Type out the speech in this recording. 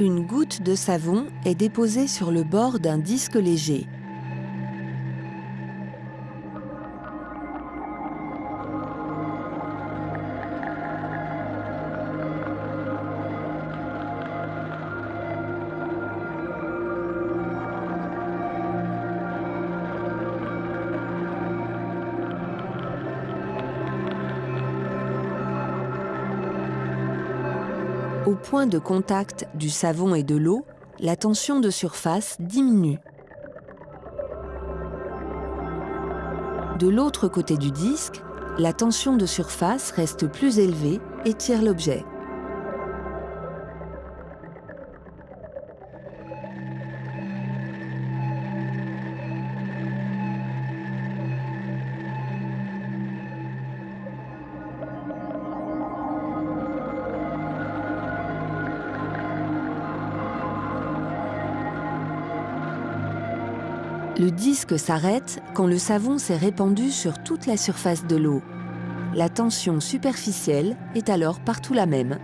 Une goutte de savon est déposée sur le bord d'un disque léger. Au point de contact du savon et de l'eau, la tension de surface diminue. De l'autre côté du disque, la tension de surface reste plus élevée et tire l'objet. Le disque s'arrête quand le savon s'est répandu sur toute la surface de l'eau. La tension superficielle est alors partout la même.